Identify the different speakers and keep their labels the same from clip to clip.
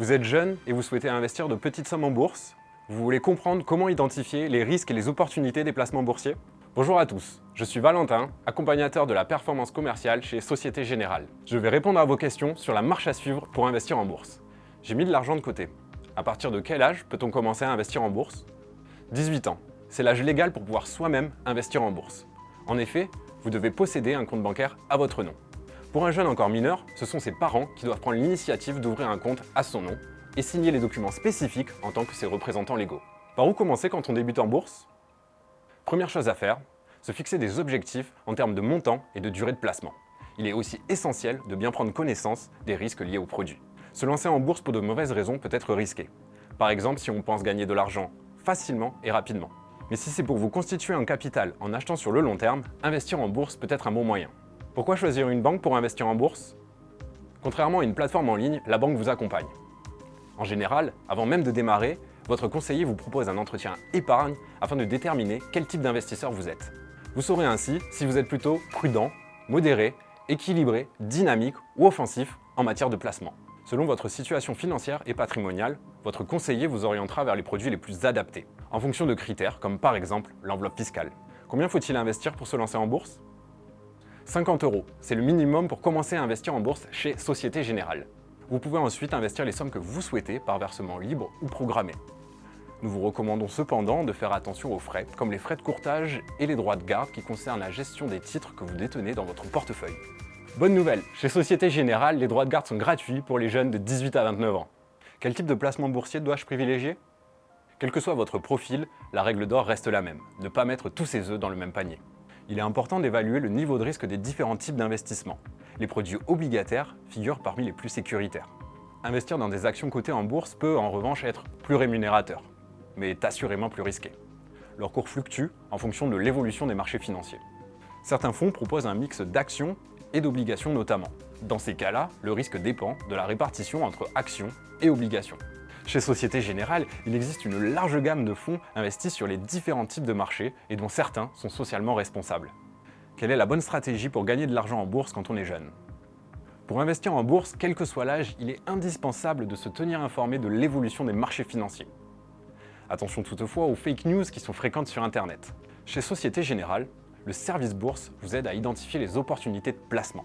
Speaker 1: Vous êtes jeune et vous souhaitez investir de petites sommes en bourse Vous voulez comprendre comment identifier les risques et les opportunités des placements boursiers? Bonjour à tous, je suis Valentin, accompagnateur de la performance commerciale chez Société Générale. Je vais répondre à vos questions sur la marche à suivre pour investir en bourse. J'ai mis de l'argent de côté. À partir de quel âge peut-on commencer à investir en bourse? 18 ans. C'est l'âge légal pour pouvoir soi-même investir en bourse. En effet, vous devez posséder un compte bancaire à votre nom. Pour un jeune encore mineur, ce sont ses parents qui doivent prendre l'initiative d'ouvrir un compte à son nom et signer les documents spécifiques en tant que ses représentants légaux. Par où commencer quand on débute en bourse? Première chose à faire, se fixer des objectifs en termes de montant et de durée de placement. Il est aussi essentiel de bien prendre connaissance des risques liés au produit. Se lancer en bourse pour de mauvaises raisons peut être risqué. Par exemple, si on pense gagner de l'argent facilement et rapidement. Mais si c'est pour vous constituer un capital en achetant sur le long terme, investir en bourse peut être un bon moyen. Pourquoi choisir une banque pour investir en bourse? Contrairement à une plateforme en ligne, la banque vous accompagne. En général, avant même de démarrer, votre conseiller vous propose un entretien épargne afin de déterminer quel type d'investisseur vous êtes. Vous saurez ainsi si vous êtes plutôt prudent, modéré, équilibré, dynamique ou offensif en matière de placement. Selon votre situation financière et patrimoniale, votre conseiller vous orientera vers les produits les plus adaptés, en fonction de critères comme par exemple l'enveloppe fiscale. Combien faut-il investir pour se lancer en bourse? 50 euros, c'est le minimum pour commencer à investir en bourse chez Société Générale. Vous pouvez ensuite investir les sommes que vous souhaitez par versement libre ou programmé. Nous vous recommandons cependant de faire attention aux frais, comme les frais de courtage et les droits de garde qui concernent la gestion des titres que vous détenez dans votre portefeuille. Bonne nouvelle, chez Société Générale, les droits de garde sont gratuits pour les jeunes de 18 à 29 ans. Quel type de placement boursier dois-je privilégier? Quel que soit votre profil, la règle d'or reste la même, ne pas mettre tous ses œufs dans le même panier il est important d'évaluer le niveau de risque des différents types d'investissements. Les produits obligataires figurent parmi les plus sécuritaires. Investir dans des actions cotées en bourse peut en revanche être plus rémunérateur, mais est assurément plus risqué. Leur cours fluctue en fonction de l'évolution des marchés financiers. Certains fonds proposent un mix d'actions et d'obligations notamment. Dans ces cas-là, le risque dépend de la répartition entre actions et obligations. Chez Société Générale, il existe une large gamme de fonds investis sur les différents types de marchés et dont certains sont socialement responsables. Quelle est la bonne stratégie pour gagner de l'argent en bourse quand on est jeune? Pour investir en bourse, quel que soit l'âge, il est indispensable de se tenir informé de l'évolution des marchés financiers. Attention toutefois aux fake news qui sont fréquentes sur Internet. Chez Société Générale, le service bourse vous aide à identifier les opportunités de placement.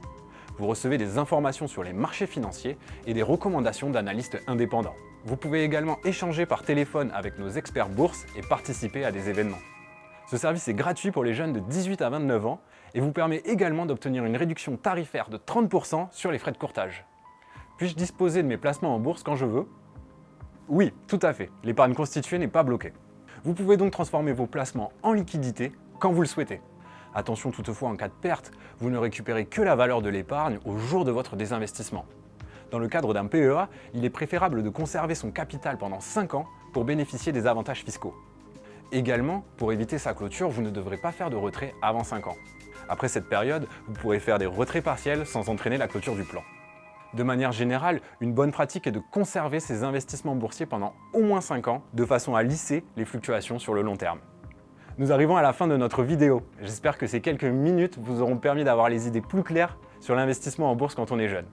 Speaker 1: Vous recevez des informations sur les marchés financiers et des recommandations d'analystes indépendants. Vous pouvez également échanger par téléphone avec nos experts bourse et participer à des événements. Ce service est gratuit pour les jeunes de 18 à 29 ans et vous permet également d'obtenir une réduction tarifaire de 30% sur les frais de courtage. Puis-je disposer de mes placements en bourse quand je veux? Oui, tout à fait, l'épargne constituée n'est pas bloquée. Vous pouvez donc transformer vos placements en liquidité quand vous le souhaitez. Attention toutefois, en cas de perte, vous ne récupérez que la valeur de l'épargne au jour de votre désinvestissement. Dans le cadre d'un PEA, il est préférable de conserver son capital pendant 5 ans pour bénéficier des avantages fiscaux. Également, pour éviter sa clôture, vous ne devrez pas faire de retrait avant 5 ans. Après cette période, vous pourrez faire des retraits partiels sans entraîner la clôture du plan. De manière générale, une bonne pratique est de conserver ses investissements boursiers pendant au moins 5 ans, de façon à lisser les fluctuations sur le long terme. Nous arrivons à la fin de notre vidéo. J'espère que ces quelques minutes vous auront permis d'avoir les idées plus claires sur l'investissement en bourse quand on est jeune.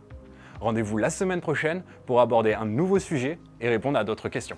Speaker 1: Rendez-vous la semaine prochaine pour aborder un nouveau sujet et répondre à d'autres questions.